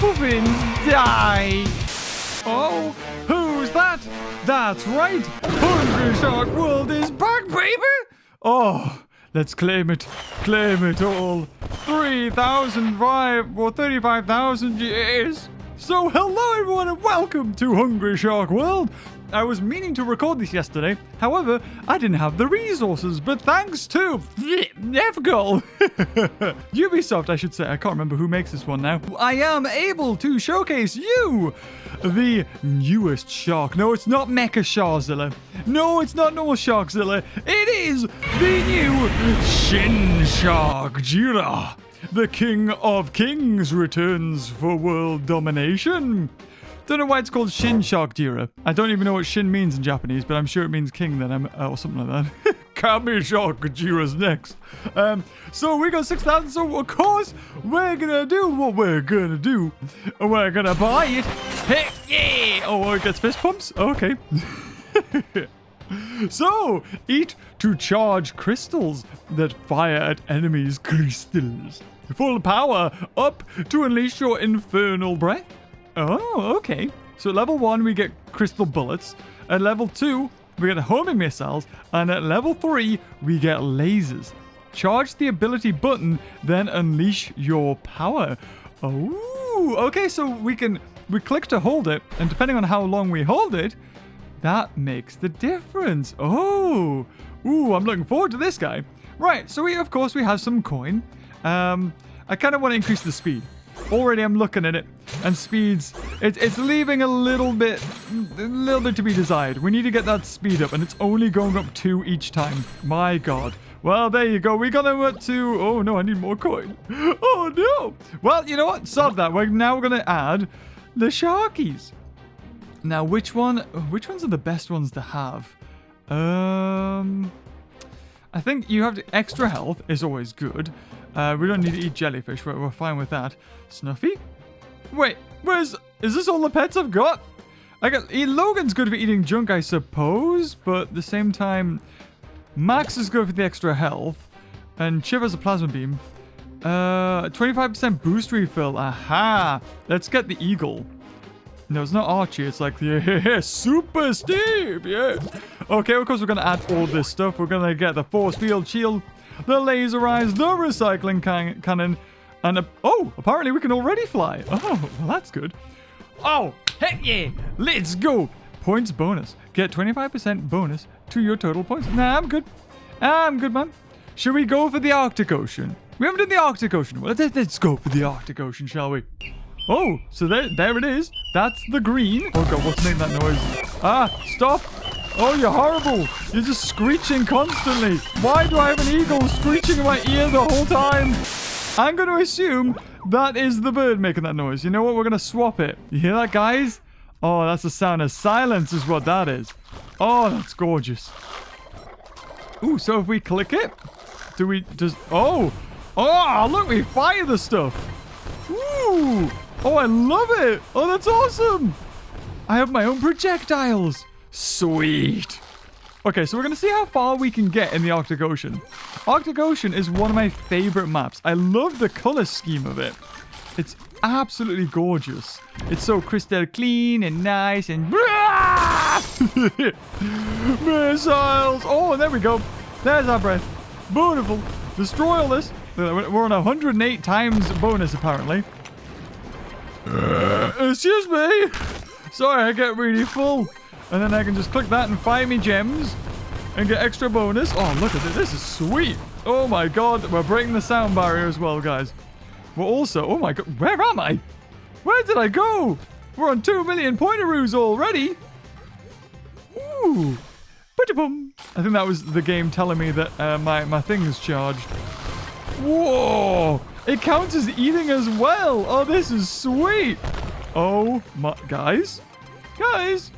puffins die. Oh, who's that? That's right. Hungry Shark World is back, baby. Oh, let's claim it. Claim it all. 3,005 or 35,000 years. So hello everyone and welcome to Hungry Shark World. I was meaning to record this yesterday. However, I didn't have the resources, but thanks to FGOL, Ubisoft, I should say, I can't remember who makes this one now. I am able to showcase you the newest shark. No, it's not Mecha Sharkzilla. No, it's not normal Sharkzilla. It is the new Shin Sharkjira. The King of Kings returns for world domination. Don't know why it's called Shin Sharkjira. I don't even know what Shin means in Japanese, but I'm sure it means king then, uh, or something like that. Kami Shark Jira's next. Um, so we got 6,000, so of course we're gonna do what we're gonna do. We're gonna buy it. Hey, yeah! Oh, it gets fist pumps? Okay. So, eat to charge crystals that fire at enemies' crystals. Full power up to unleash your infernal breath. Oh, okay. So at level 1, we get crystal bullets. At level 2, we get homing missiles. And at level 3, we get lasers. Charge the ability button, then unleash your power. Oh, okay. So we can we click to hold it, and depending on how long we hold it, that makes the difference. Oh, ooh, I'm looking forward to this guy. Right, so we of course we have some coin. Um, I kind of want to increase the speed. Already I'm looking at it, and speeds, it, it's leaving a little bit, a little bit to be desired. We need to get that speed up, and it's only going up two each time. My God. Well, there you go. We got up to, oh no, I need more coin. Oh no. Well, you know what? Sod that. Now we're now going to add the Sharkies. Now, which one, which ones are the best ones to have? Um, I think you have to, extra health is always good. Uh, we don't need to eat jellyfish. We're, we're fine with that. Snuffy? Wait, where's... Is this all the pets I've got? I got... Logan's good for eating junk, I suppose. But at the same time... Max is good for the extra health. And Chip has a plasma beam. Uh, 25% boost refill. Aha! Let's get the eagle. No, it's not Archie. It's like, yeah, Super Steve, yeah. Okay, of course we're going to add all this stuff. We're going to get the force field shield, the laser eyes, the recycling can cannon, and a oh, apparently we can already fly. Oh, well, that's good. Oh, heck yeah, let's go. Points bonus. Get 25% bonus to your total points. Nah, I'm good. I'm good, man. Should we go for the Arctic Ocean? We haven't done the Arctic Ocean. Well, let's, let's go for the Arctic Ocean, shall we? Oh, so there, there it is. That's the green. Oh god, what's making that noise? Ah, stop. Oh, you're horrible. You're just screeching constantly. Why do I have an eagle screeching in my ear the whole time? I'm going to assume that is the bird making that noise. You know what? We're going to swap it. You hear that, guys? Oh, that's the sound of silence is what that is. Oh, that's gorgeous. Ooh, so if we click it, do we just... Oh! Oh, look, we fire the stuff. Ooh! Oh, I love it. Oh, that's awesome. I have my own projectiles. Sweet. Okay, so we're going to see how far we can get in the Arctic Ocean. Arctic Ocean is one of my favorite maps. I love the color scheme of it. It's absolutely gorgeous. It's so crystal clean and nice and... Missiles! Oh, there we go. There's our breath. Beautiful. Destroy all this. We're on 108 times bonus, apparently. Uh, excuse me. Sorry, I get really full. And then I can just click that and find me gems and get extra bonus. Oh, look at this. This is sweet. Oh my god. We're breaking the sound barrier as well, guys. We're also... Oh my god. Where am I? Where did I go? We're on 2 million pointeroos already. Ooh. I think that was the game telling me that uh, my, my thing is charged. Whoa! It counts as eating as well. Oh, this is sweet. Oh my, guys, guys,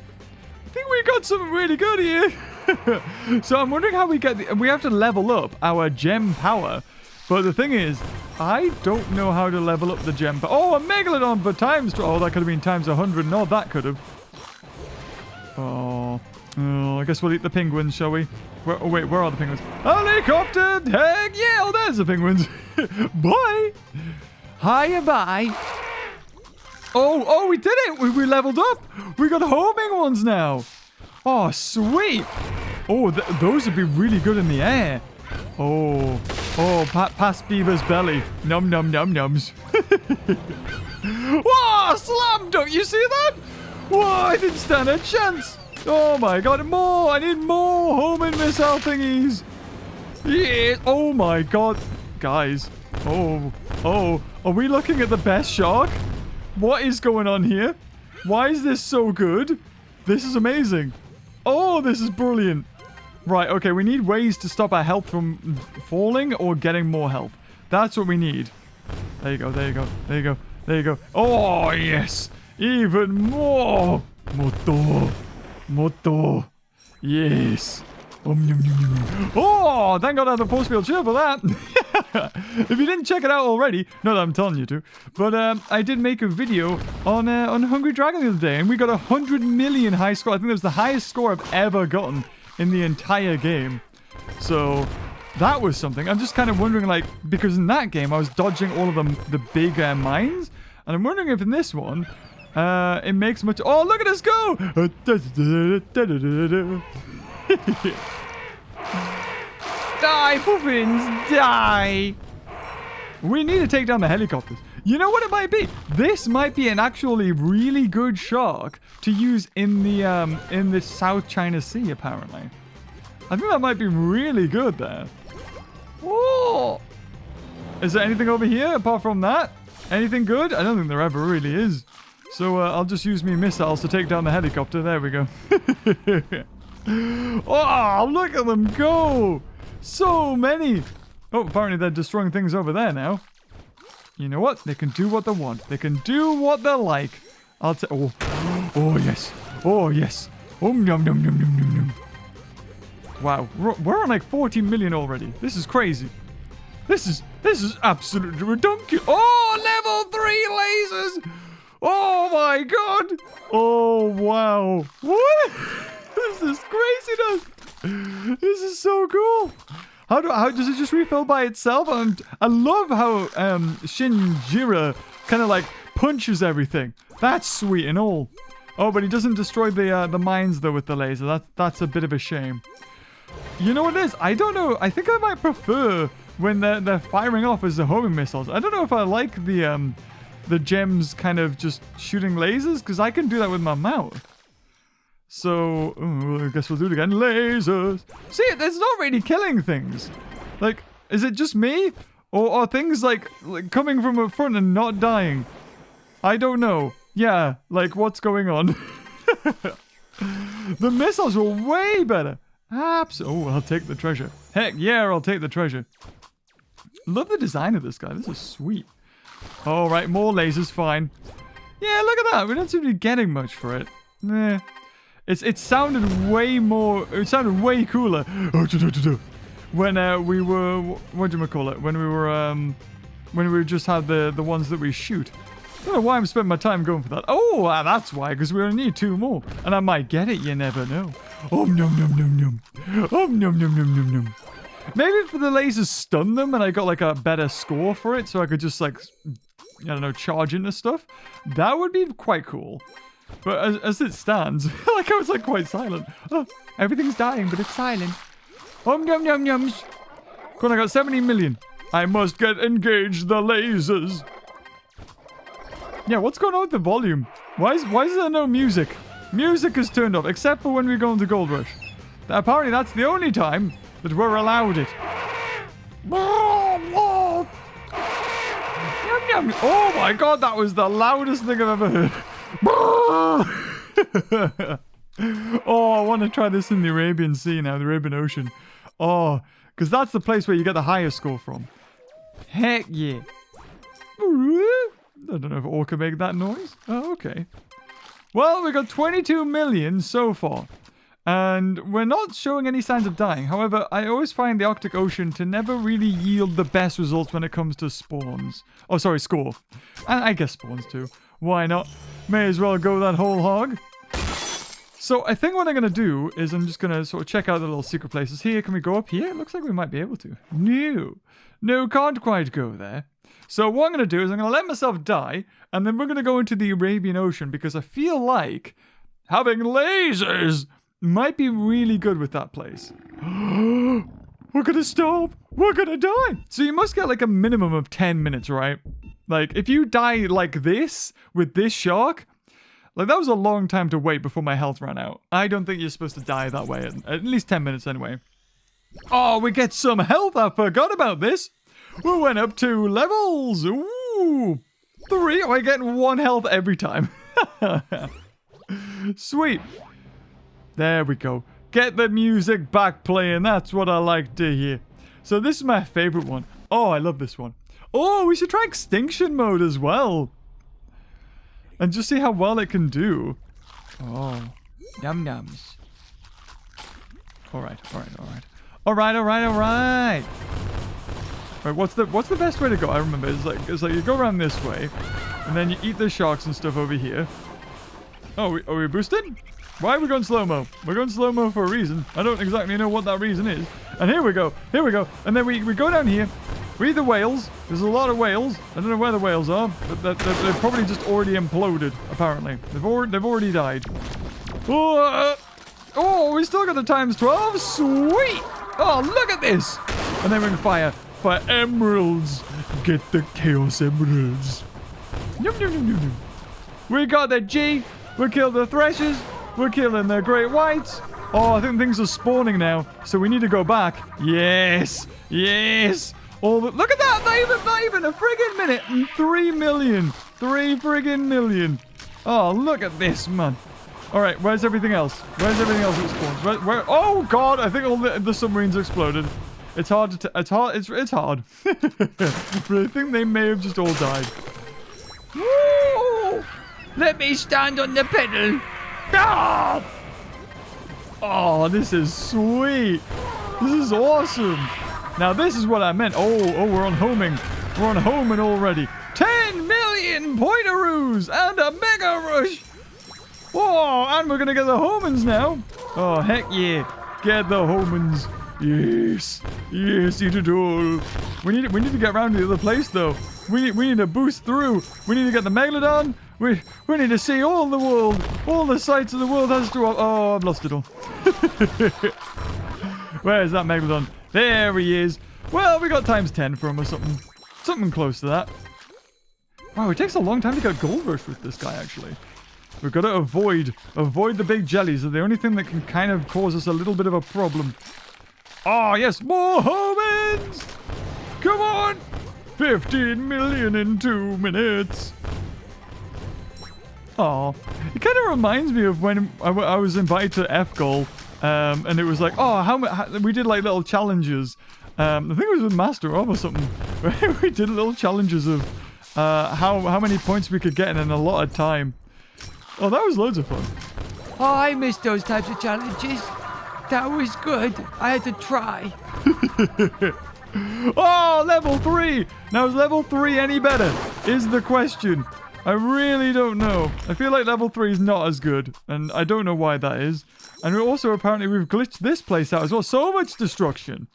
think we got something really good here. so I'm wondering how we get the, we have to level up our gem power. But the thing is, I don't know how to level up the gem. Oh, a megalodon for times. Oh, that could have been times 100. No, that could have. Oh. Oh, I guess we'll eat the penguins, shall we? Where, oh, wait, where are the penguins? Helicopter! Heck yeah! Oh, there's the penguins. bye! Hiya, bye! Oh, oh, we did it. We, we leveled up. We got homing ones now. Oh, sweet. Oh, th those would be really good in the air. Oh, oh, pa past Beaver's belly. Num, num, num, nums. Whoa, slam dunk. You see that? Whoa, I didn't stand a chance. Oh my god, more. I need more homing missile thingies. Yeah. Oh my god. Guys. Oh, oh. Are we looking at the best shark? What is going on here? Why is this so good? This is amazing. Oh, this is brilliant. Right, okay, we need ways to stop our health from falling or getting more health. That's what we need. There you go, there you go, there you go, there you go. Oh, yes. Even more. Moto. Moto. Yes. Oh, thank God I have a force field shield for that. if you didn't check it out already, not that I'm telling you to, but um, I did make a video on uh, on Hungry Dragon the other day, and we got a 100 million high score. I think that was the highest score I've ever gotten in the entire game. So that was something. I'm just kind of wondering, like, because in that game I was dodging all of the, the big uh, mines, and I'm wondering if in this one, uh, it makes much... Oh, look at us go! die, puffins, die! We need to take down the helicopters. You know what it might be? This might be an actually really good shark to use in the um in the South China Sea, apparently. I think that might be really good there. Oh! Is there anything over here apart from that? Anything good? I don't think there ever really is. So uh, I'll just use me missiles to take down the helicopter. There we go. oh, look at them go! So many! Oh, apparently they're destroying things over there now. You know what? They can do what they want. They can do what they like. I'll take... Oh. oh, yes. Oh, yes. Oh, num, num, num, num, num, num. Wow. We're on like 40 million already. This is crazy. This is... This is absolutely ridiculous. Oh, level 3 lasers! Oh, my God! Oh, wow. What? This is craziness. This is so cool. How do how does it just refill by itself? And I love how um Shinjira kind of like punches everything. That's sweet and all. Oh, but he doesn't destroy the uh, the mines though with the laser. That's that's a bit of a shame. You know what it is? I don't know. I think I might prefer when they're they're firing off as the homing missiles. I don't know if I like the um the gems kind of just shooting lasers because I can do that with my mouth. So, I guess we'll do it again. Lasers. See, it's not really killing things. Like, is it just me? Or are things like, like coming from a front and not dying? I don't know. Yeah, like what's going on? the missiles were way better. Absolutely. Oh, I'll take the treasure. Heck yeah, I'll take the treasure. Love the design of this guy. This is sweet. All right, more lasers. Fine. Yeah, look at that. We don't seem to be getting much for it. Eh. It's it sounded way more. It sounded way cooler. When uh, we were what do you call it? When we were um, when we just had the the ones that we shoot. I don't know why I'm spending my time going for that. Oh, uh, that's why, because we only need two more. And I might get it, you never know. Oh, num, num, num, num. Oh, num, num, num, num, num. Maybe for the lasers stun them and I got like a better score for it so I could just like, I don't know, charge into stuff. That would be quite cool. But as, as it stands, like I was like quite silent. Oh, everything's dying, but it's silent. Om yum yum yums. Come on, I got 70 million. I must get engaged the lasers. Yeah, what's going on with the volume? Why is why is there no music? Music is turned off, except for when we go into Gold Rush. Apparently that's the only time that we're allowed it. Oh! oh my god, that was the loudest thing I've ever heard. oh, I want to try this in the Arabian Sea now, the Arabian Ocean. Oh, because that's the place where you get the highest score from. Heck yeah. I don't know if Orca make that noise. Oh, okay. Well, we got 22 million so far. And we're not showing any signs of dying. However, I always find the Arctic Ocean to never really yield the best results when it comes to spawns. Oh, sorry, score. And I guess spawns too. Why not? May as well go that whole hog. So I think what I'm going to do is I'm just going to sort of check out the little secret places here. Can we go up here? It looks like we might be able to. No. No, can't quite go there. So what I'm going to do is I'm going to let myself die, and then we're going to go into the Arabian Ocean because I feel like having lasers might be really good with that place. we're going to stop. We're going to die. So you must get like a minimum of 10 minutes, right? Like if you die like this with this shark, like that was a long time to wait before my health ran out. I don't think you're supposed to die that way, at, at least 10 minutes anyway. Oh, we get some health. I forgot about this. We went up two levels. Ooh. Three. I get one health every time. Sweet. There we go. Get the music back playing. That's what I like to hear. So this is my favorite one. Oh, I love this one. Oh, we should try extinction mode as well. And just see how well it can do. Oh. Num nums. Alright, alright, alright. Alright, alright, alright. Right, what's the what's the best way to go? I remember it's like it's like you go around this way, and then you eat the sharks and stuff over here. Oh, we, are we boosted? Why are we going slow-mo? We're going slow-mo for a reason. I don't exactly know what that reason is. And here we go. Here we go. And then we, we go down here. We the whales. There's a lot of whales. I don't know where the whales are, but they're, they're, they're probably just already imploded, apparently. They've, already they've already died. Oh, uh, oh, we still got the times 12. Sweet. Oh, look at this. And then we can fire for emeralds. Get the chaos emeralds. We got the G. We killed the threshers. We're killing the great whites. Oh, I think things are spawning now. So we need to go back. Yes. Yes. All the, look at that. Not even, not even a friggin' minute. Three million. Three friggin' million. Oh, look at this, man. All right, where's everything else? Where's everything else that spawns? Where, where, oh, God. I think all the, the submarines exploded. It's hard to. it's hard. It's it's hard. but I think they may have just all died. Woo! Let me stand on the pedal. Ah! Oh, this is sweet. This is awesome. Now this is what I meant. Oh, oh, we're on homing. We're on homing already. 10 million pointeroos and a mega rush. Oh, and we're gonna get the homins now. Oh, heck yeah. Get the homins. Yes. Yes, eat it all. We need we need to get around to the other place though. We need we need to boost through. We need to get the Megalodon. We we need to see all the world. All the sights of the world has to Oh, I've lost it all. Where is that Megalodon? There he is. Well, we got times 10 from him or something. Something close to that. Wow, it takes a long time to get gold rush with this guy, actually. We've got to avoid, avoid the big jellies. They're the only thing that can kind of cause us a little bit of a problem. Oh, yes, more homins! Come on! 15 million in two minutes. Oh, it kind of reminds me of when I, I was invited to FGOL, um, and it was like, oh, how, how we did like little challenges. Um, I think it was with Master Of or something. we did little challenges of uh, how how many points we could get in a lot of time. Oh, that was loads of fun. Oh, I missed those types of challenges. That was good. I had to try. oh, level 3! Now, is level 3 any better? Is the question. I really don't know. I feel like level 3 is not as good. And I don't know why that is. And also, apparently, we've glitched this place out as well. So much destruction.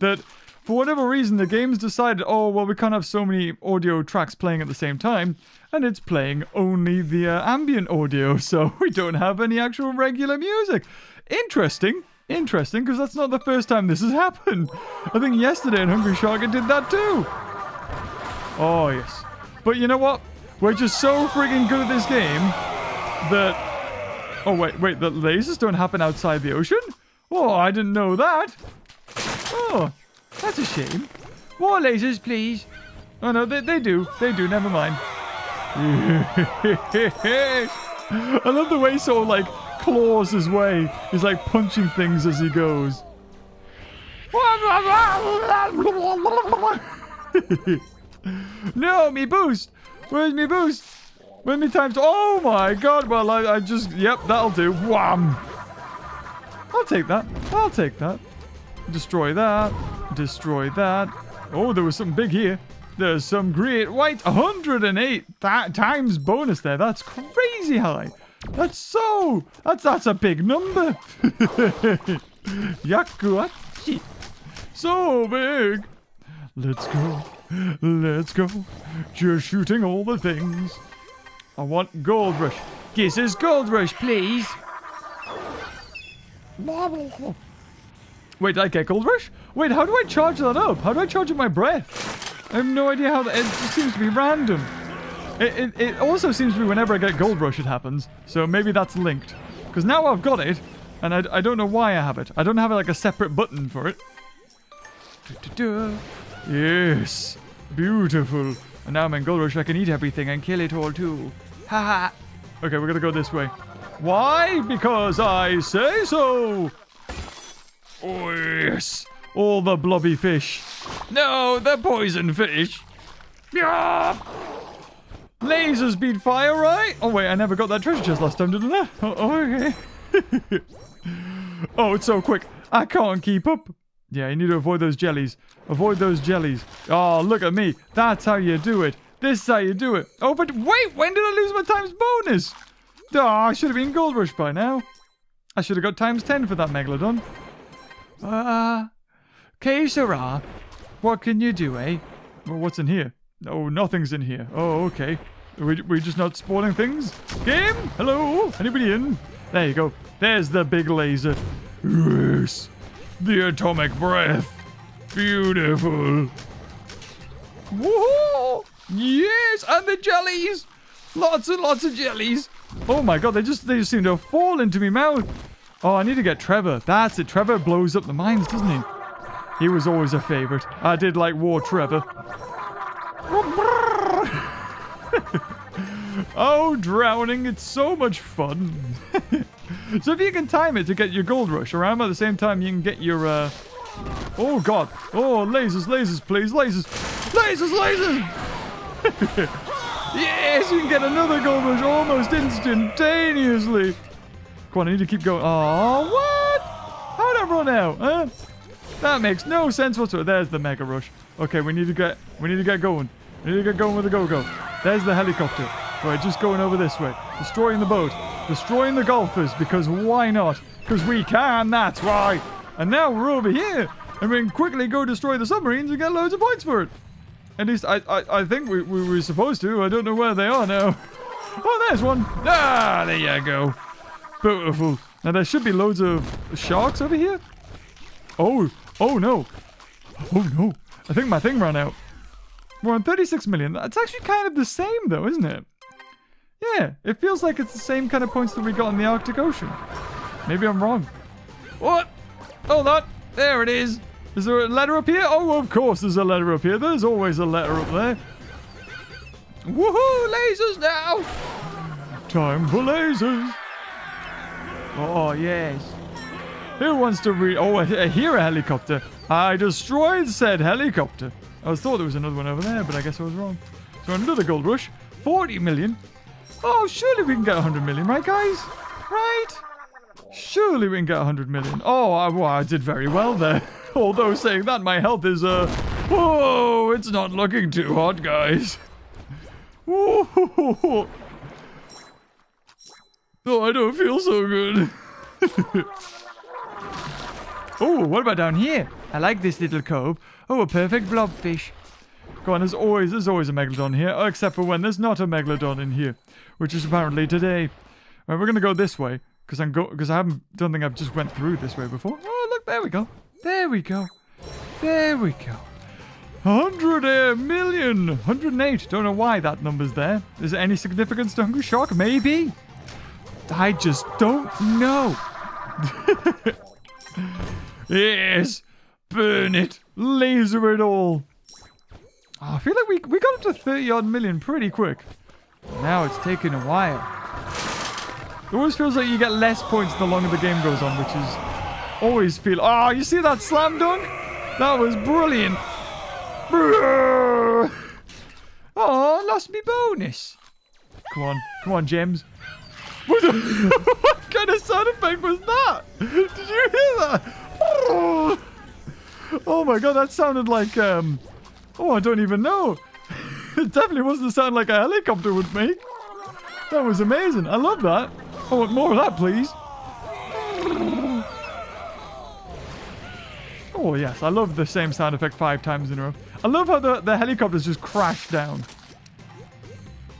That, for whatever reason, the game's decided, oh, well, we can't have so many audio tracks playing at the same time. And it's playing only the uh, ambient audio. So we don't have any actual regular music. Interesting. Interesting, because that's not the first time this has happened. I think yesterday in Hungry Shark it did that too. Oh, yes. But you know what? We're just so friggin' good at this game that... Oh, wait, wait, the lasers don't happen outside the ocean? Oh, I didn't know that. Oh, that's a shame. More lasers, please. Oh, no, they, they do. They do, never mind. I love the way sort of like claws his way. He's like punching things as he goes. no, me boost. Where's me boost? Where's me times? Oh my god. Well, I, I just, yep, that'll do. Wham. I'll take that. I'll take that. Destroy that. Destroy that. Oh, there was something big here. There's some great white 108 that times bonus there. That's crazy high. That's so... That's, that's a big number. Yakuachi. So big. Let's go. Let's go. Just shooting all the things. I want Gold Rush. Kisses Gold Rush, please. Marble. Wait, did I get Gold Rush? Wait, how do I charge that up? How do I charge up my breath? I have no idea how that... It just seems to be random. It, it, it also seems to be whenever I get Gold Rush it happens. So maybe that's linked. Because now I've got it, and I, I don't know why I have it. I don't have like a separate button for it. Yes. Beautiful. And now I'm in Gold Rush. I can eat everything and kill it all too. Ha ha. Okay, we're gonna go this way. Why? Because I say so. Oh, yes. All the blobby fish. No, the poison fish. Yeah. Lasers beat fire, right? Oh, wait, I never got that treasure chest last time, didn't I? Oh, oh okay. oh, it's so quick. I can't keep up. Yeah, you need to avoid those jellies. Avoid those jellies. Oh, look at me. That's how you do it. This is how you do it. Oh, but wait, when did I lose my times bonus? Oh, I should have been Gold Rush by now. I should have got times 10 for that Megalodon. Ah, uh. What can you do, eh? Well, what's in here? Oh, nothing's in here. Oh, okay. Are we, we just not spawning things? Game? Hello? Anybody in? There you go. There's the big laser. Yes. The atomic breath. Beautiful. Whoa! Yes, and the jellies. Lots and lots of jellies. Oh my god, they just they just seem to fall into my mouth. Oh, I need to get Trevor. That's it. Trevor blows up the mines, doesn't he? He was always a favorite. I did like War Trevor. oh, drowning. It's so much fun. so if you can time it to get your gold rush around at the same time you can get your, uh... Oh, God. Oh, lasers, lasers, please. Lasers. Lasers, lasers! yes, you can get another gold rush almost instantaneously. Come on, I need to keep going. Oh, what? How'd I run out, huh? That makes no sense whatsoever. There's the mega rush. Okay, we need to get, we need to get going. We need to get going with the go-go. There's the helicopter. Right, just going over this way. Destroying the boat. Destroying the golfers, because why not? Because we can, that's why. And now we're over here. And we can quickly go destroy the submarines and get loads of points for it. At least I I, I think we, we were supposed to. I don't know where they are now. Oh, there's one. Ah, there you go. Beautiful. Now there should be loads of sharks over here. Oh, oh no. Oh no. I think my thing ran out. We're on 36 million. That's actually kind of the same though, isn't it? Yeah, it feels like it's the same kind of points that we got in the Arctic Ocean. Maybe I'm wrong. What? Hold on. There it is. Is there a letter up here? Oh, of course there's a letter up here. There's always a letter up there. Woohoo! Lasers now! Time for lasers. Oh, yes. Who wants to read? Oh, I hear a helicopter. I destroyed said helicopter. I thought there was another one over there, but I guess I was wrong. So another gold rush. 40 million. Oh, surely we can get 100 million, right, guys? Right? Surely we can get 100 million. Oh, I, well, I did very well there. Although saying that, my health is, uh... Whoa, it's not looking too hot, guys. Oh, I don't feel so good. oh, what about down here? I like this little cove. Oh, a perfect blobfish. Go on, there's always, there's always a Megalodon here, except for when there's not a Megalodon in here, which is apparently today. Right, we're gonna go this way, because I'm go, because I haven't, don't think I've just went through this way before. Oh, look, there we go. There we go. There we go. 100 uh, million! 108. Don't know why that number's there. Is there any significance to Hungry Shark? Maybe? I just don't know. yes. Burn it. Laser it all. Oh, I feel like we, we got up to 30 odd million pretty quick. Now it's taken a while. It always feels like you get less points the longer the game goes on, which is always feel... Oh, you see that slam dunk? That was brilliant. Oh, lost me bonus. Come on. Come on, James. What, what kind of sound effect was that? Did you hear that? Oh my god, that sounded like, um... Oh, I don't even know. it definitely wasn't the sound like a helicopter would make. That was amazing. I love that. I want more of that, please. Oh, yes. I love the same sound effect five times in a row. I love how the, the helicopters just crash down.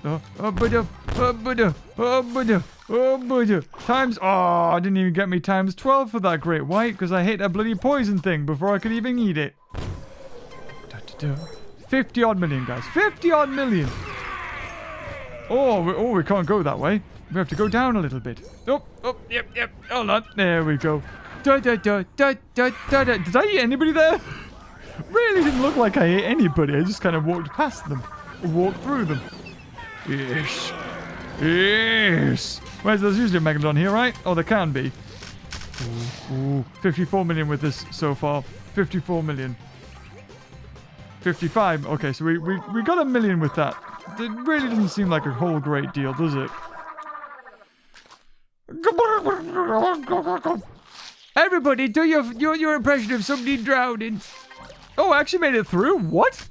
Uh, uh, oh, oh, but, oh, uh, but, oh, but, oh, but, times, oh, I didn't even get me times 12 for that great white because I hit a bloody poison thing before I could even eat it. 50 odd million, guys. 50 odd million. Oh, we, oh, we can't go that way. We have to go down a little bit. Oh, oh, yep, yep. Hold on. There we go. Da, da, da, da, da, da, da. Did I eat anybody there? really didn't look like I ate anybody. I just kind of walked past them. Walked through them. Yes. Yes. Where's there's usually a Megalodon here, right? Oh, there can be. Ooh, ooh. 54 million with this so far. 54 million. 55. Okay, so we, we, we got a million with that. It really doesn't seem like a whole great deal, does it? Everybody, do your, your, your impression of somebody drowning. Oh, I actually made it through? What?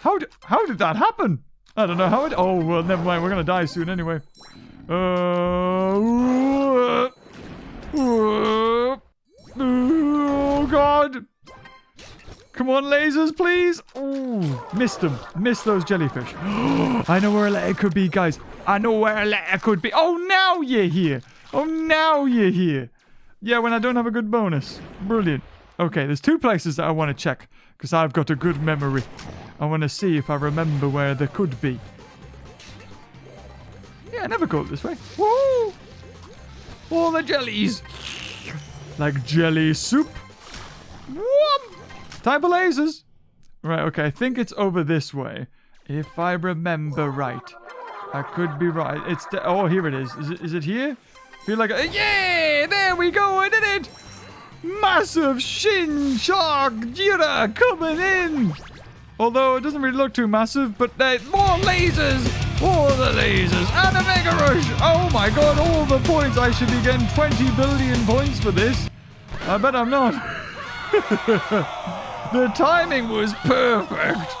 How did, how did that happen? I don't know how it... Oh, well, never mind. We're going to die soon anyway. Uh, oh, God. Come on, lasers, please. Oh, missed them. Missed those jellyfish. I know where a letter could be, guys. I know where a letter could be. Oh, now you're here. Oh, now you're here. Yeah, when I don't have a good bonus. Brilliant. Okay, there's two places that I want to check because I've got a good memory. I want to see if I remember where they could be. Yeah, I never go this way. Woo! All the jellies. Like jelly soup. Whoop! Type of lasers. Right, okay, I think it's over this way. If I remember right. I could be right. It's oh, here it is. Is it is it here? Feel like a, yeah, there we go. I did it. Massive shin Sharkjira coming in. Although it doesn't really look too massive, but uh, more lasers. All the lasers and a mega rush. Oh my god, all the points. I should be getting 20 billion points for this. I bet I'm not. The timing was perfect.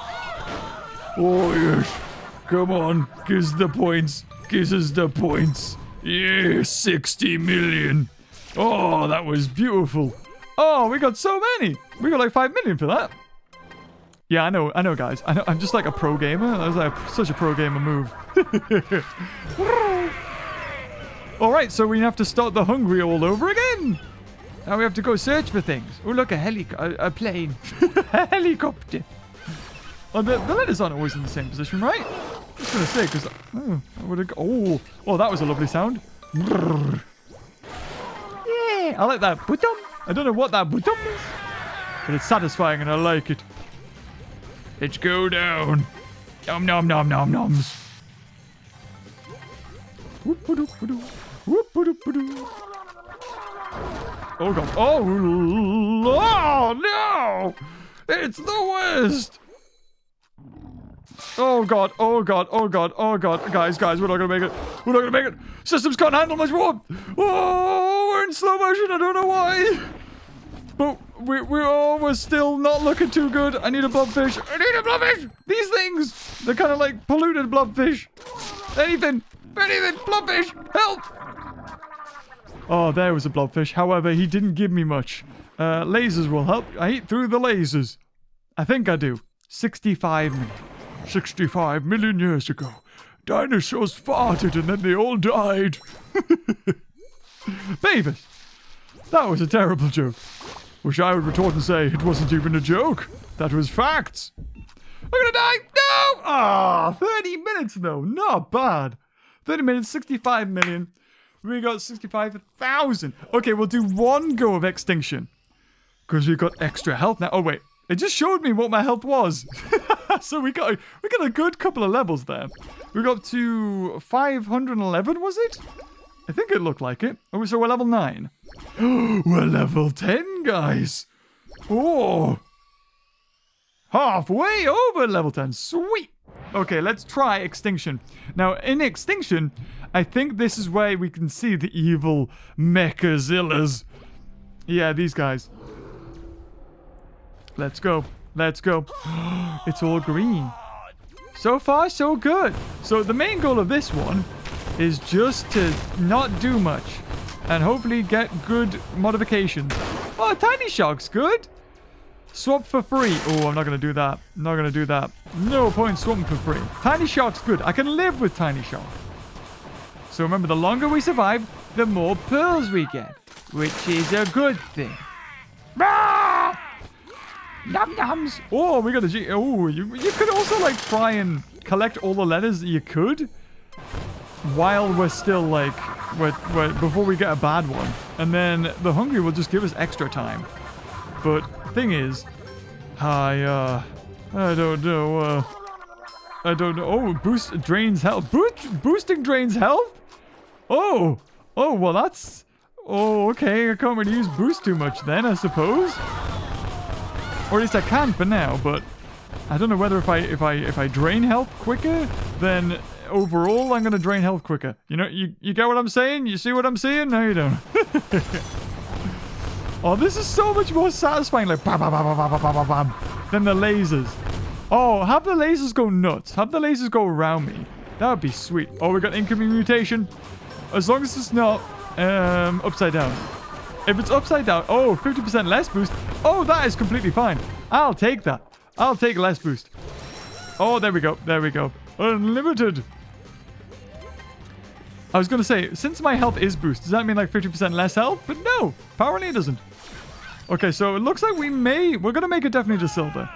Oh, yes. Come on. Give us the points. Give us the points. Yeah, 60 million. Oh, that was beautiful. Oh, we got so many. We got like 5 million for that. Yeah, I know, I know, guys. I know, I'm just like a pro gamer. That was like such a pro gamer move. all right, so we have to start the hungry all over again. Now we have to go search for things. Oh, look, a heli, a, a plane, a helicopter. Oh, the, the letters aren't always in the same position, right? I was gonna say because oh, oh, oh, that was a lovely sound. Yeah, I like that button. I don't know what that button is, but it's satisfying and I like it. Let's go down. Nom nom nom nom noms. Whoop, whoop, Oh god. Oh, oh no! It's the worst! Oh god, oh god, oh god, oh god. Guys, guys, we're not gonna make it. We're not gonna make it. Systems can't handle much more. Oh, we're in slow motion. I don't know why. But we, we, oh, we're still not looking too good. I need a blobfish. I need a blobfish. These things, they're kind of like polluted blobfish. Anything, anything, blobfish, help. Oh, there was a blobfish. However, he didn't give me much. Uh, lasers will help. I eat through the lasers. I think I do. 65 million. 65 million years ago. Dinosaurs farted and then they all died. Beavis, that was a terrible joke. Wish I would retort and say it wasn't even a joke. That was facts. I'm gonna die. No! Ah, 30 minutes though. Not bad. 30 minutes, 65 million. We got 65,000. Okay, we'll do one go of extinction. Because we got extra health now. Oh, wait. It just showed me what my health was. so we got, we got a good couple of levels there. We got to 511, was it? I think it looked like it. Oh, so we're level 9. we're level 10, guys. Oh. Halfway over level 10. Sweet. Okay, let's try extinction. Now, in extinction, I think this is where we can see the evil Mechazillas. Yeah, these guys. Let's go. Let's go. it's all green. So far, so good. So the main goal of this one is just to not do much and hopefully get good modifications. Oh, Tiny Shark's good. Swap for free. Oh, I'm not going to do that. not going to do that. No point swapping for free. Tiny Shark's good. I can live with Tiny Shark. So remember, the longer we survive, the more pearls we get. Which is a good thing. Ah! Num nums. Oh, we got a G. Oh, you, you could also like try and collect all the letters that you could while we're still like, we're, we're, before we get a bad one. And then the hungry will just give us extra time. But thing is, I, uh, I don't know, uh, I don't know. Oh, boost drains health. Boost, boosting drains health? Oh, oh, well that's, oh, okay. I can't really use boost too much then, I suppose. Or at least I can for now, but I don't know whether if I if I if I drain health quicker, then overall I'm gonna drain health quicker. You know, you you get what I'm saying? You see what I'm saying? No, you don't. oh, this is so much more satisfying. Like bam, bam, bam, bam, bam, bam, bam, than the lasers. Oh, have the lasers go nuts. Have the lasers go around me. That would be sweet. Oh, we got incoming mutation. As long as it's not um, upside down. If it's upside down, oh, 50% less boost. Oh, that is completely fine. I'll take that. I'll take less boost. Oh, there we go. There we go. Unlimited. I was going to say, since my health is boost, does that mean like 50% less health? But no, apparently it doesn't. Okay, so it looks like we may... We're going to make it definitely to silver.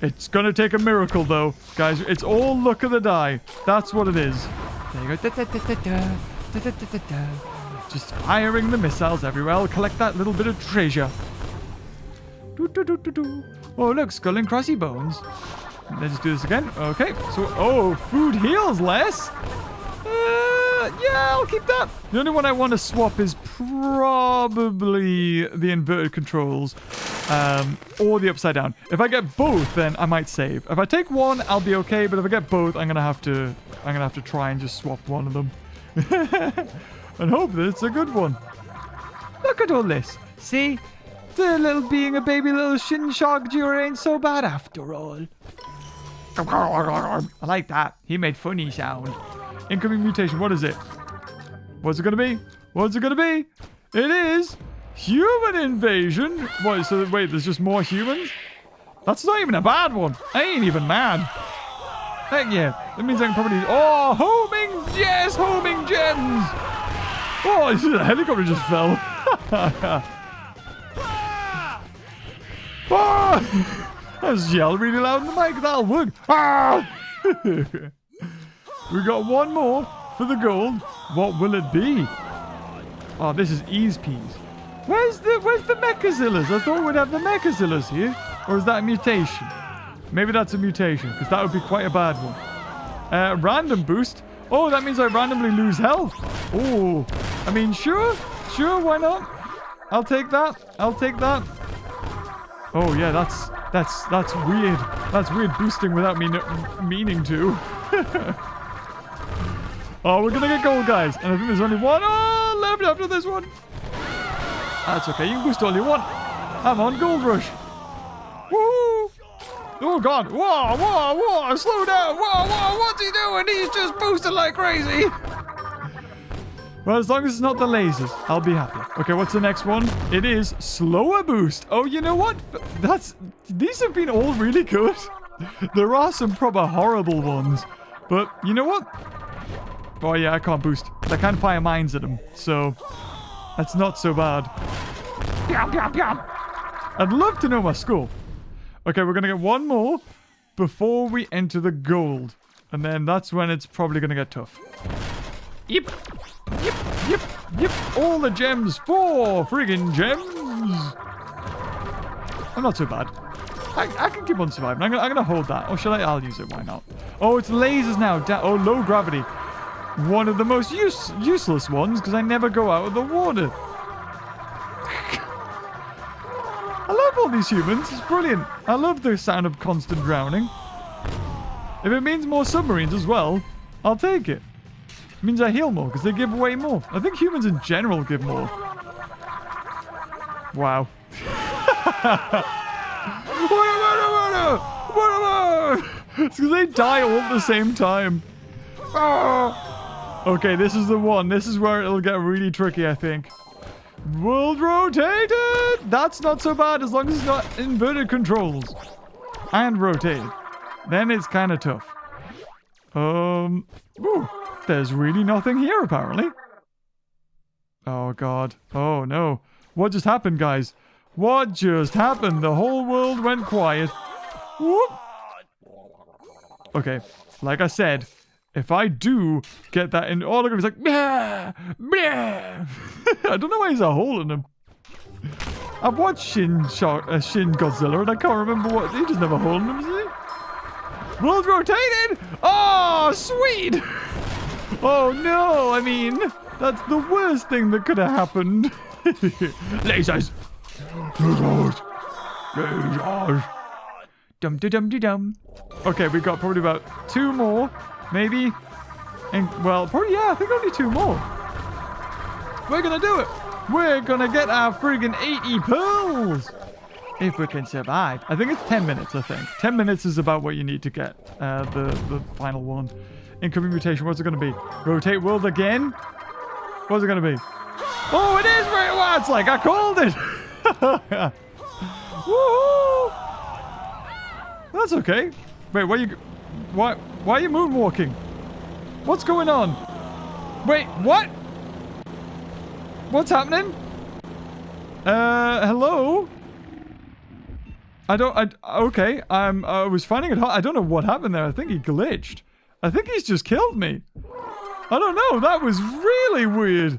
It's going to take a miracle, though. Guys, it's all luck of the die. That's what it is. There you go. Da, da, da, Just firing the missiles everywhere. I'll collect that little bit of treasure. Do, do, do, do, do. Oh, look, skull and crossy bones. Let's do this again. Okay, so, oh, food heals less. Uh, yeah, I'll keep that. The only one I want to swap is probably the inverted controls um, or the upside down. If I get both, then I might save. If I take one, I'll be okay. But if I get both, I'm gonna have to. I'm gonna have to try and just swap one of them, and hope that it's a good one. Look at all this. See, the little being a baby little shin shark ain't so bad after all. I like that. He made funny sound. Incoming mutation. What is it? What's it gonna be? What's it gonna be? It is human invasion. What? So wait, there's just more humans? That's not even a bad one. I ain't even mad. Heck yeah. That means I can probably... Oh, homing! Yes, homing gems! Oh, the helicopter just fell. oh! I just yelled really loud in the mic. That'll work. Ah! we got one more for the gold. What will it be? Oh, this is ease peas. Where's the Where's the Mechazillas? I thought we'd have the Mechazillas here. Or is that a mutation? Maybe that's a mutation, because that would be quite a bad one. Uh, random boost. Oh, that means I randomly lose health. Oh, I mean, sure. Sure, why not? I'll take that. I'll take that. Oh, yeah, that's that's that's weird. That's weird boosting without me meaning to. oh, we're gonna get gold, guys. And I think there's only one oh, left after this one. That's okay. You can boost all you want. I'm on gold rush. Woo! Oh god! Whoa! Whoa! Whoa! Slow down! Whoa! Whoa! What's he doing? He's just boosting like crazy. Well, as long as it's not the lasers, I'll be happy. Okay, what's the next one? It is slower boost. Oh, you know what? That's these have been all really good. there are some proper horrible ones, but you know what? Oh yeah, I can't boost. I can't fire mines at them, so that's not so bad. I'd love to know my score. Okay, we're gonna get one more before we enter the gold, and then that's when it's probably gonna get tough. Yep. Yep, yep, yep. All the gems. Four friggin' gems. I'm not so bad. I, I can keep on surviving. I'm gonna, hold that. Or shall I? I'll use it. Why not? Oh, it's lasers now. Da oh, low gravity. One of the most use useless ones because I never go out of the water. I love all these humans. It's brilliant. I love the sound of constant drowning. If it means more submarines as well, I'll take it. It means I heal more because they give away more. I think humans in general give more. Wow. it's because they die all at the same time. Ah! Okay, this is the one. This is where it'll get really tricky, I think. World rotated! That's not so bad as long as it's not inverted controls. And rotated. Then it's kind of tough. Um, ooh, there's really nothing here apparently. Oh god. Oh no. What just happened, guys? What just happened? The whole world went quiet. Whoop. Okay, like I said, if I do get that in, all they're gonna be like, Bleh! Bleh! I don't know why he's a hole in him. I've watched Shin, Shark, uh, Shin Godzilla and I can't remember what, he doesn't have a hole in him, does he? World rotated! Oh, sweet! Oh no, I mean, that's the worst thing that could have happened. Lasers! Lasers! Lasers! Dum dum dum dum. Okay, we got probably about two more, maybe. And well, probably yeah, I think only two more. We're gonna do it. We're gonna get our friggin' 80 pearls. If we can survive. I think it's 10 minutes, I think. 10 minutes is about what you need to get uh, the, the final one. Incoming mutation, what's it gonna be? Rotate world again? What's it gonna be? Oh, it is very well. It's like I called it. Woohoo! That's okay. Wait, why you... Why, why are you moonwalking? What's going on? Wait, what? What's happening? Uh, hello? I don't... I, okay, I'm, I was finding it hard. I don't know what happened there. I think he glitched. I think he's just killed me. I don't know. That was really weird.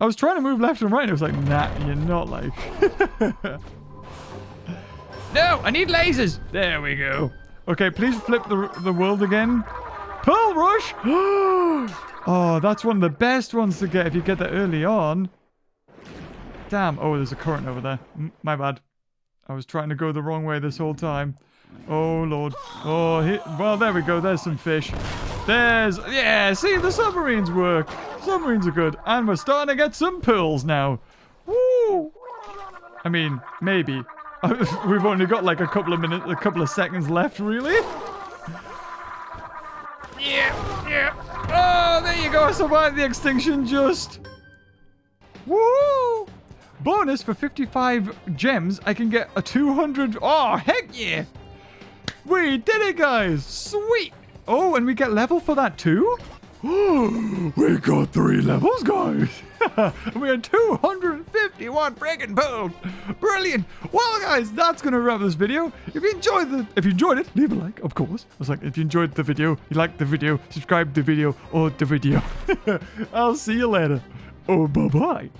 I was trying to move left and right and it was like, nah, you're not like... No, I need lasers. There we go. Okay, please flip the, the world again. Pearl Rush! oh, that's one of the best ones to get if you get that early on. Damn. Oh, there's a current over there. Mm, my bad. I was trying to go the wrong way this whole time. Oh, Lord. Oh, he, well, there we go. There's some fish. There's... Yeah, see, the submarines work. Submarines are good. And we're starting to get some pearls now. Woo! I mean, maybe. We've only got like a couple of minutes, a couple of seconds left, really. Yeah, yeah. Oh, there you go. I survived the extinction just. Woo! Bonus for 55 gems, I can get a 200. Oh, heck yeah! We did it, guys! Sweet! Oh, and we get level for that too? we got three levels, guys! we had 251 friggin' pearls! Brilliant! Well, guys, that's gonna wrap this video. If you enjoyed the, if you enjoyed it, leave a like, of course. I was like, if you enjoyed the video, you liked the video, subscribe to the video, or the video. I'll see you later. Oh, bye-bye.